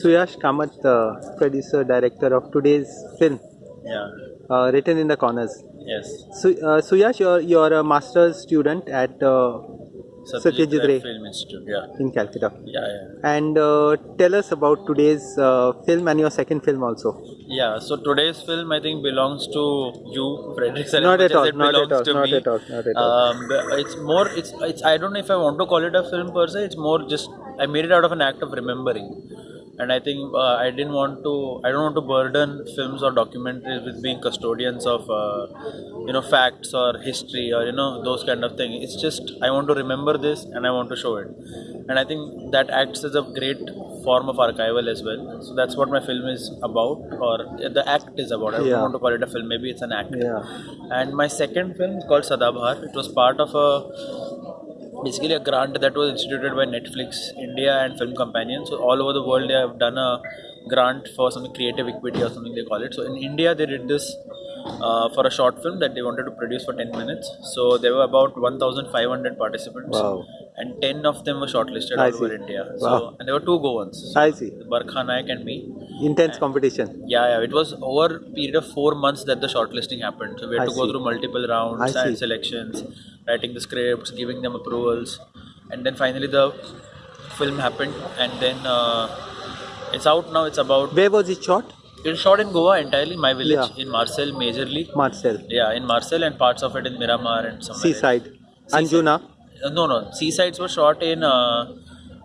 Suyash Kamath, uh, producer director of today's film, Yeah. uh, written in the corners. Yes. Su- uh, Suyash, you're, you're a master's student at uh, Satyajit Ray Film Institute. Yeah. in Calcutta. Yeah. Yeah. And uh, tell us about today's uh, film and your second film also. Yeah. So today's film, I think, belongs to you, Frederick. Not at all, it not at all, to not me. at all, not at all. Um, but it's more. It's. It's. I don't know if I want to call it a film per se. It's more just. I made it out of an act of remembering. And I think uh, I didn't want to. I don't want to burden films or documentaries with being custodians of, uh, you know, facts or history or you know those kind of things. It's just I want to remember this and I want to show it. And I think that acts as a great form of archival as well. So that's what my film is about, or the act is about. I Yeah. don't want to call it a film. Maybe it's an act. Yeah. And my second film is called Sadabhar. It was part of a basically a grant that was instituted by Netflix India and Film Companion. So all over the world they have done a grant for something creative equity or something they call it. So in India they did this uh, for a short film that they wanted to produce for 10 minutes. So there were about 1,500 participants. Wow. And 10 of them were shortlisted I all over see. India. Wow. So and there were two Goans. So I see. Barkha Naik and me. Intense competition. Yeah, yeah. It was over a period of four months that the shortlisting happened. So we had I to go through multiple rounds I see. and selections, writing the scripts, giving them approvals, and then finally the film happened. And then uh, it's out now. It's about Where was it shot? It was shot in Goa entirely, my village Yeah. in Marcel majorly. Marcel. Yeah, in Marcel and parts of it in Miramar and somewhere. Seaside. Seaside. Anjuna. Uh, no, no. Seasides were shot in uh,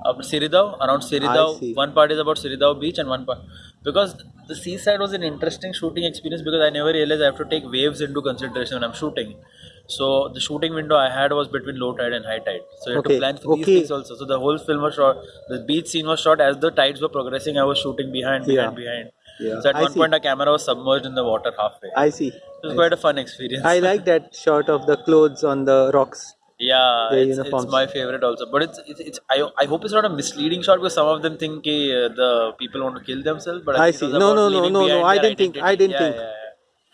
uh, Siridao, around Siridao. One part is about Siridao beach and one part because the seaside was an interesting shooting experience because I never realized I have to take waves into consideration when I'm shooting. So the shooting window I had was between low tide and high tide. So you have Okay, to plan for these things also. So the whole film was shot. The beach scene was shot as the tides were progressing. I was shooting behind, behind, Yeah. behind. Yeah. So at I one see. point, our camera was submerged in the water halfway. I see. it was quite a fun experience. I like that shot of the clothes on the rocks. Yeah, Their it's, it's my favorite also. But it's it's, it's I, I hope it's not a misleading shot because some of them think uh, the people want to kill themselves. But I, I see. No, no, no, no, no, I didn't think- I didn't Yeah, think. yeah.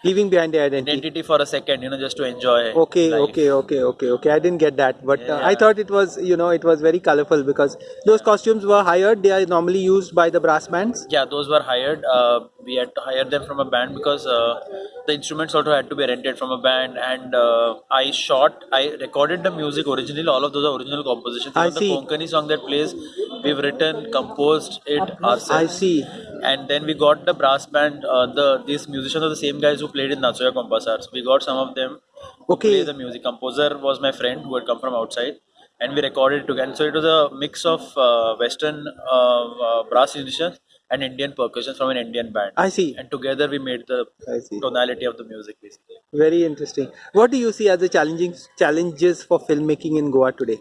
Leaving behind the identity. Identity for a second, you know, just to enjoy. Okay, life. okay, okay, okay, okay. I didn't get that, but uh, I thought it was, you know, it was very colorful because those costumes were hired. They are normally used by the brass bands. Yeah, those were hired. Uh, we had to hire them from a band because uh, the instruments also had to be rented from a band. And uh, I shot, I recorded the music originally. All of those are original compositions. I see. the Konkani song that plays, we've written, composed it ourselves. I see. and then we got the brass band uh, the these musicians are the same guys who played in Nachom-ia Kumpasar so we got some of them to Okay. play the music composer was my friend who had come from outside and we recorded it together so it was a mix of uh, western uh, uh, brass musicians and Indian percussion from an Indian band I see. and together we made the tonality of the music basically Very interesting. What do you see as the challenging challenges for filmmaking in Goa today,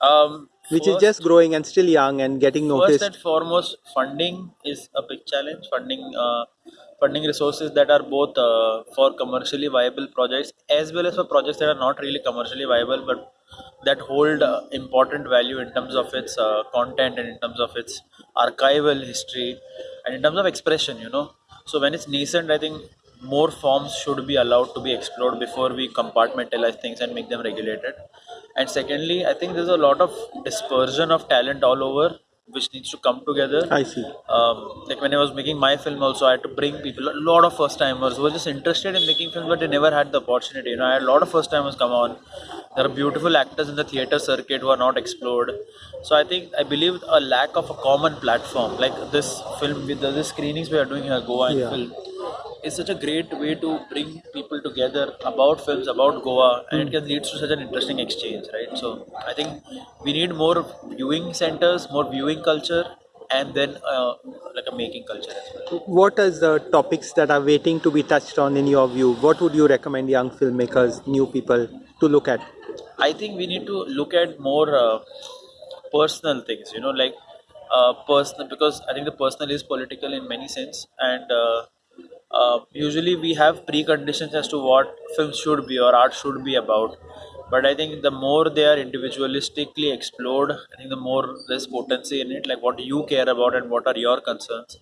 um, which is just growing and still young and getting noticed. First and foremost, funding is a big challenge. Funding, uh, funding resources that are both uh, for commercially viable projects as well as for projects that are not really commercially viable, but that hold uh, important value in terms of its uh, content and in terms of its archival history and in terms of expression. You know, so when it's nascent, I think more forms should be allowed to be explored before we compartmentalize things and make them regulated. And secondly, I think there's a lot of dispersion of talent all over, which needs to come together. I see. Um, like when I was making my film, also I had to bring people, a lot of first timers who were just interested in making films, but they never had the opportunity. You know, I had a lot of first timers come on. There are beautiful actors in the theater circuit who are not explored. So I think I believe a lack of a common platform, like this film with the, the screenings we are doing here, Goa and Yeah. film is such a great way to bring people together about films, about Goa, and it can lead to such an interesting exchange, right? So I think we need more viewing centers, more viewing culture, and then uh, like a making culture as well. What are the topics that are waiting to be touched on in your view? What would you recommend young filmmakers, new people to look at? I think we need to look at more uh, personal things, you know, like uh, personal because I think the personal is political in many sense, and uh, uh, usually we have preconditions as to what films should be or art should be about. But I think the more they are individualistically explored, I think the more there's potency in it, like what do you care about and what are your concerns,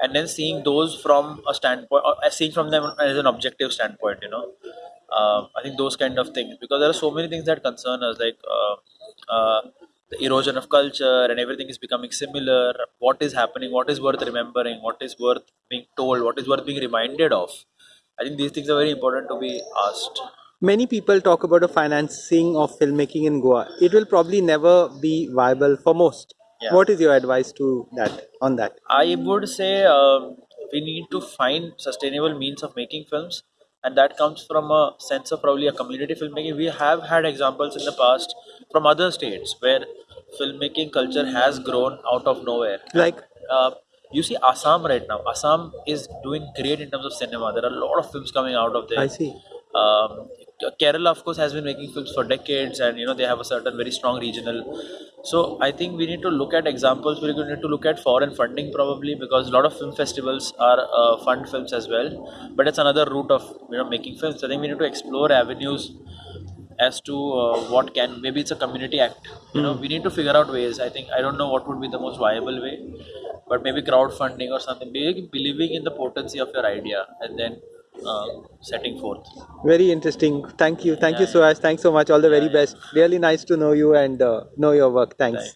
and then seeing those from a standpoint, uh, seeing from them as an objective standpoint, you know. Uh, I think those kind of things because there are so many things that concern us, like uh, uh, the erosion of culture and everything is becoming similar. What is happening? What is worth remembering? What is worth being told? What is worth being reminded of? I think these things are very important to be asked. Many people talk about the financing of filmmaking in Goa. It will probably never be viable for most. Yeah. What is your advice to that on that? I would say um, we need to find sustainable means of making films, and that comes from a sense of probably a community filmmaking. We have had examples in the past from other states where filmmaking culture has grown out of nowhere. Like Uh, you see Assam right now. Assam is doing great in terms of cinema. There are a lot of films coming out of there. I see. Um, Kerala, of course, has been making films for decades, and you know they have a certain very strong regional. So I think we need to look at examples. We need to look at foreign funding probably because a lot of film festivals are uh, fund films as well. But it's another route of you know making films. I think we need to explore avenues as to uh, what can maybe it's a community act. You know we need to figure out ways. I think I don't know what would be the most viable way, but maybe crowdfunding or something. Maybe believing in the potency of your idea and then setting forth. Very interesting. Thank you. Thank you, Yeah, Suhas. Thanks so much. All the very best. Really nice to know you and uh, know your work. Thanks. Thank you.